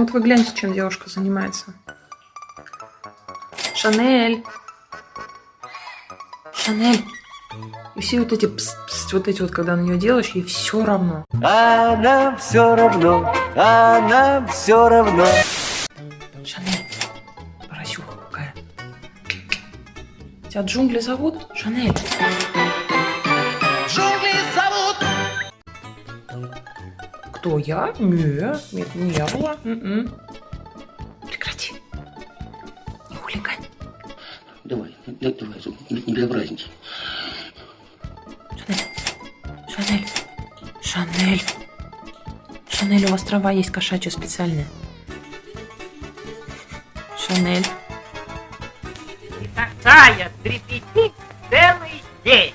Вот вы гляньте, чем девушка занимается. Шанель. Шанель. И все вот эти пс -пс, вот эти вот, когда на нее делаешь, ей все равно. А нам все равно, а нам все равно. Шанель. Поросюха какая. Тебя джунгли зовут? Шанель. Кто я? Не, нет, не я была. М-м. Прекрати. Не хулигань. Давай, да- давай, не, не безобразничай. Шанель. Шанель. Шанель, у вас трава есть кошачья специальная. Шанель. И такая трепетит целый день.